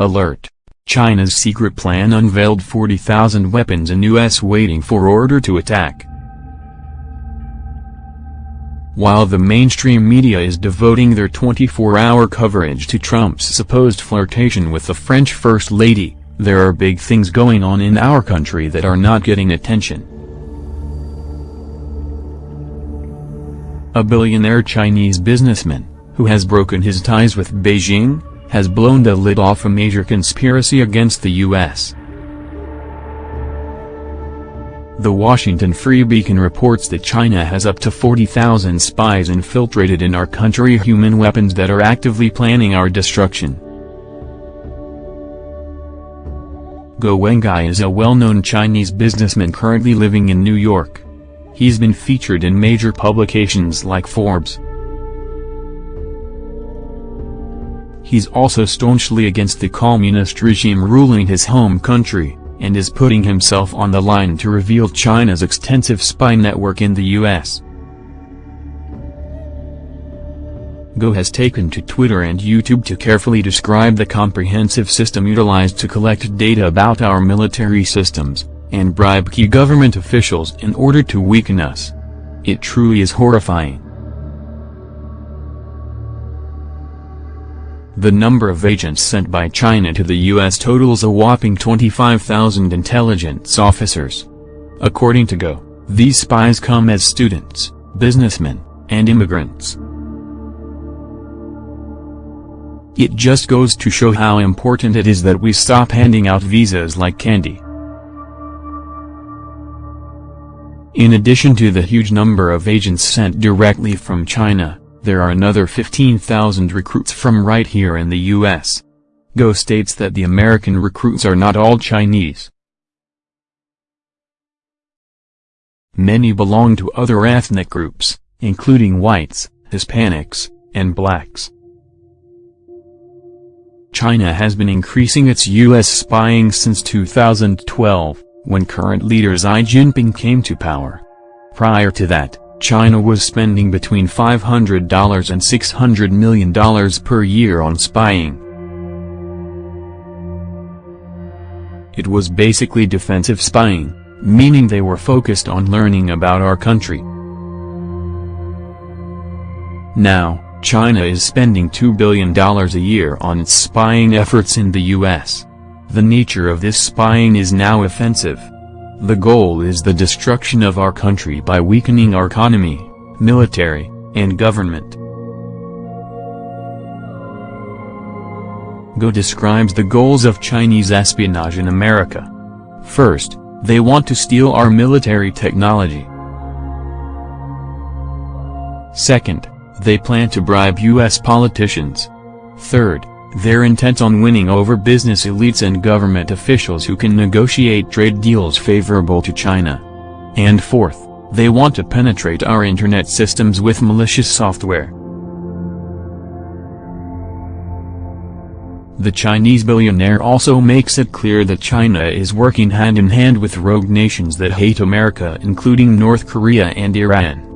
Alert! China's secret plan unveiled 40,000 weapons in U.S. waiting for order to attack. While the mainstream media is devoting their 24-hour coverage to Trump's supposed flirtation with the French First Lady, there are big things going on in our country that are not getting attention. A billionaire Chinese businessman, who has broken his ties with Beijing, has blown the lid off a major conspiracy against the U.S. The Washington Free Beacon reports that China has up to 40,000 spies infiltrated in our country human weapons that are actively planning our destruction. Guo Wengui is a well-known Chinese businessman currently living in New York. He's been featured in major publications like Forbes, He's also staunchly against the communist regime ruling his home country, and is putting himself on the line to reveal China's extensive spy network in the U.S. Guo has taken to Twitter and YouTube to carefully describe the comprehensive system utilized to collect data about our military systems, and bribe key government officials in order to weaken us. It truly is horrifying. The number of agents sent by China to the U.S. totals a whopping 25,000 intelligence officers. According to Guo, these spies come as students, businessmen, and immigrants. It just goes to show how important it is that we stop handing out visas like candy. In addition to the huge number of agents sent directly from China, there are another 15,000 recruits from right here in the U.S. Guo states that the American recruits are not all Chinese. Many belong to other ethnic groups, including whites, Hispanics, and blacks. China has been increasing its U.S. spying since 2012, when current leader Xi Jinping came to power. Prior to that, China was spending between $500 and $600 million per year on spying. It was basically defensive spying, meaning they were focused on learning about our country. Now, China is spending $2 billion a year on its spying efforts in the U.S. The nature of this spying is now offensive. The goal is the destruction of our country by weakening our economy, military, and government. Guo describes the goals of Chinese espionage in America. First, they want to steal our military technology. Second, they plan to bribe U.S. politicians. Third, they're intent on winning over business elites and government officials who can negotiate trade deals favorable to China. And fourth, they want to penetrate our internet systems with malicious software. The Chinese billionaire also makes it clear that China is working hand-in-hand -hand with rogue nations that hate America including North Korea and Iran.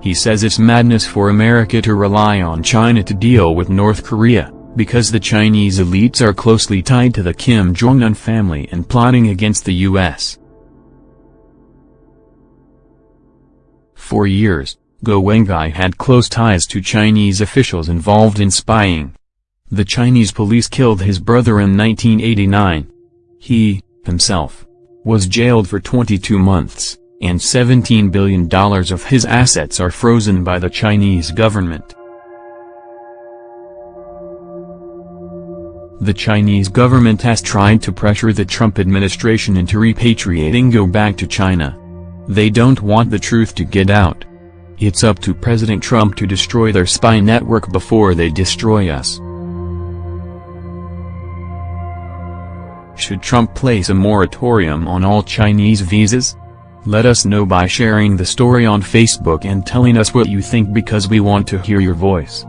He says it's madness for America to rely on China to deal with North Korea, because the Chinese elites are closely tied to the Kim Jong-un family and plotting against the U.S. For years, Guo Wengui had close ties to Chinese officials involved in spying. The Chinese police killed his brother in 1989. He, himself, was jailed for 22 months and $17 billion of his assets are frozen by the Chinese government. The Chinese government has tried to pressure the Trump administration into repatriating Guo back to China. They don't want the truth to get out. It's up to President Trump to destroy their spy network before they destroy us. Should Trump place a moratorium on all Chinese visas? Let us know by sharing the story on Facebook and telling us what you think because we want to hear your voice.